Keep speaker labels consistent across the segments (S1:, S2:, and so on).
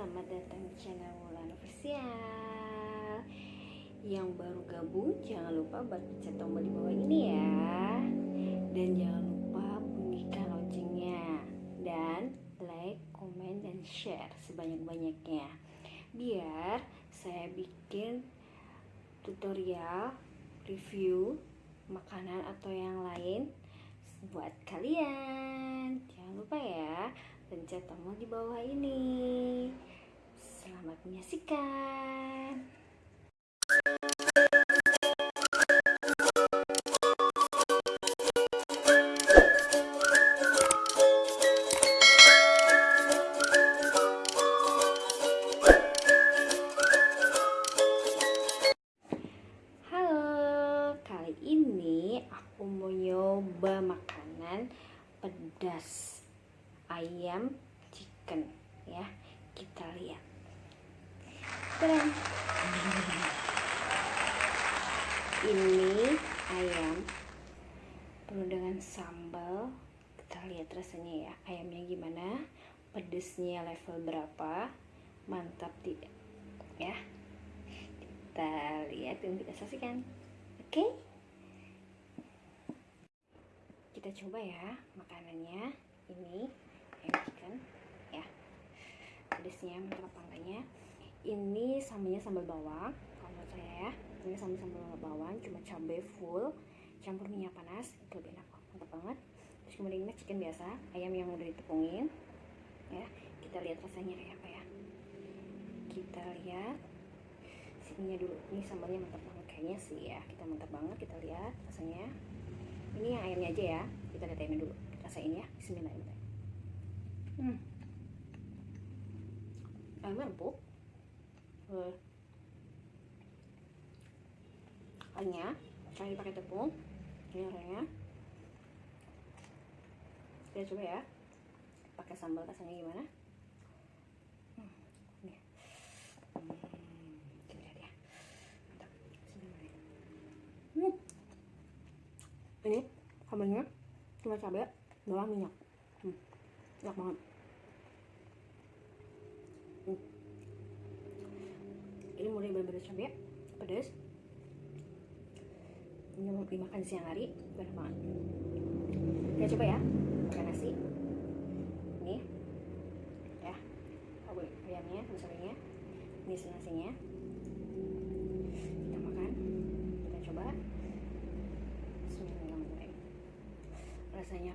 S1: selamat datang di channel Wulan Official. Yang baru gabung jangan lupa buat pencet tombol di bawah ini ya. Dan jangan lupa bunyikan loncengnya. Dan like, komen, dan share sebanyak-banyaknya. Biar saya bikin tutorial, review, makanan atau yang lain buat kalian. Jangan lupa ya pencet tombol di bawah ini selamat menyaksikan Halo, kali ini aku mau nyoba makanan pedas ayam chicken ya. Kita lihat. Tadam. Ini ayam penuh dengan sambal. Kita lihat rasanya ya. Ayamnya gimana? Pedesnya level berapa? Mantap tidak? Ya kita lihat dan kita saksikan oke kita coba ya makanannya ini ayam chicken ya pedasnya mantap apa enggaknya ini sambalnya sambal bawang kalau menurut saya ya. Ini sambal sambal bawang cuma cabai full campur minyak panas itu lebih enak mantap banget. Terus kemudian ini chicken biasa ayam yang udah ditepungin ya. Kita lihat rasanya kayak apa ya. Kita lihat sininya dulu. Ini sambalnya mantap banget kayaknya sih ya. Kita mantap banget kita lihat rasanya. Ini yang ayamnya aja ya. Kita lihat ayamnya dulu. Rasain ya. Bismillahirrahmanirrahim. Hmm. ayamnya empuk uh. ayamnya cari pakai tepung ini orangnya kita coba ya pakai sambal rasanya gimana hmm. Nih. Hmm. Hmm. Ini sambalnya cuma cabai, bawang, minyak. Hmm. Enak banget. Hmm. Ini mulai berbeda cabai, pedas. Ini mau dimakan siang hari, enak banget. Kita coba ya, pakai nasi. Ini, ya, ayamnya, misalnya, ini nasinya. Kita makan coba Bismillahirrahmanirrahim rasanya.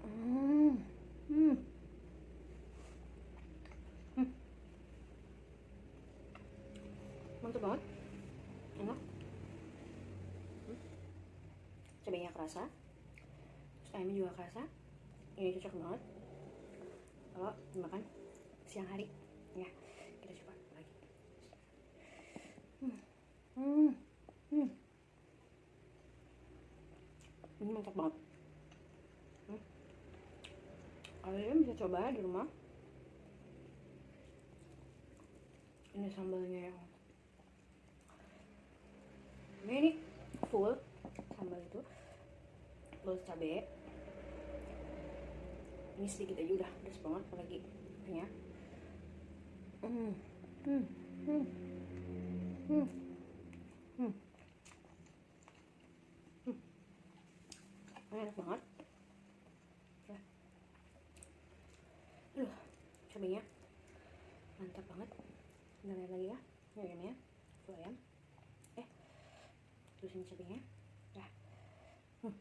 S1: Hmm. Hmm. mantap banget enak hmm. cabenya kerasa. Terus ayamnya juga kerasa. Ini cocok banget. Kalau dimakan siang hari. Ya kita coba lagi. Hmm. Hmm. Hmm. Ini mantap banget. Hmm. kalian bisa coba di rumah. Ini sambalnya yang ini, full sambal itu full cabai ini sedikit aja udah pedas banget apalagi ya hmm hmm hmm hmm hmm. Enak banget. Ya aduh cabenya. Mantap banget. Lihat lagi ya ini itu ayam eh terus ini cabenya ya hmm.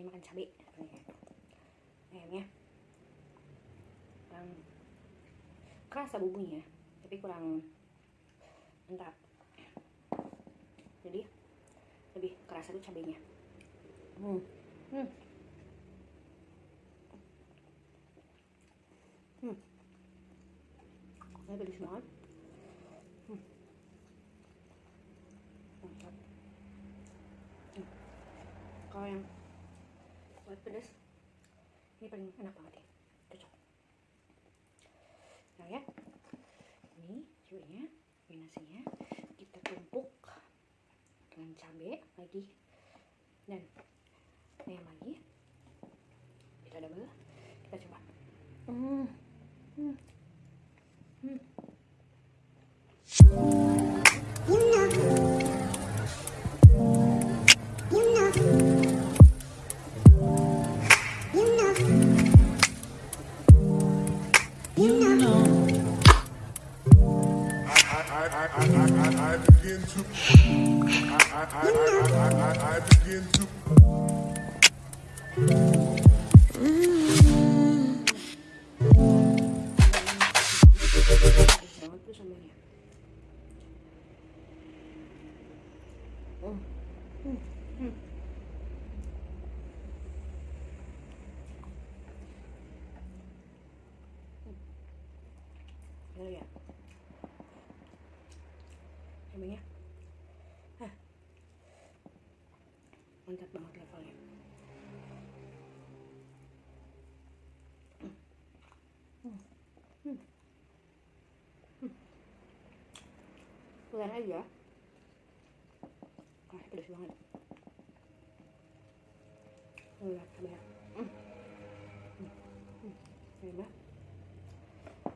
S1: Ini makan cabai ayamnya kurang kerasa bumbunya tapi kurang mantap jadi lebih kerasa tuh cabenya Hmm. Hmm. Hmm. Ini pedes banget. Hmm. Mantap. Hmm. Kalau yang pedas, ini paling enak banget ya. Cocok. Nah ya, ini cubenya, ini nasinya kita tumpuk dengan cabai lagi dan ayam lagi kita double kita coba. Hmm.
S2: To. I, I, I, I, I, I, begin to.
S1: banget Hmm. Hmm. Hmm. Hmm. ya sambelnya Hah. mantap banget levelnya Hmm. Hmm. Hmm. Pelan aja. Wah, pedas banget. Udah, coba ya. Hmm. Hmm. Hmm. Coba.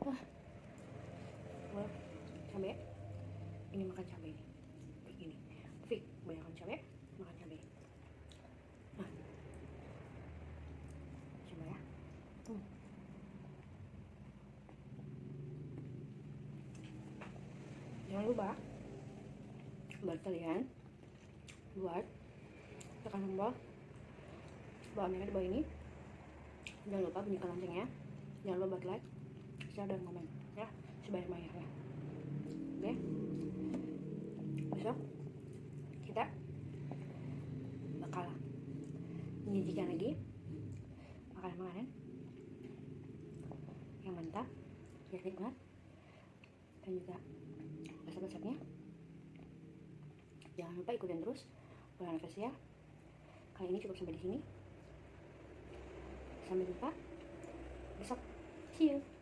S1: Wah. Wah, cabai. Ini makan cabai ini. Kayak gini. Fik, banyak cabai, makan cabai. Nah. Coba ya. Hmm. Jangan lupa buat kalian buat tekan tombol bawah. Merah di bawah ini. Jangan lupa bunyikan loncengnya. Jangan lupa buat like share dan komen ya. Sebanyak banyaknya oke? Besok kita bakal menyajikan lagi makanan-makanan yang mantap yang nikmat dan juga resep-resepnya jangan lupa ikutin terus bulan ya. Kali ini cukup sampai di sini. Sampai jumpa. Besok. See you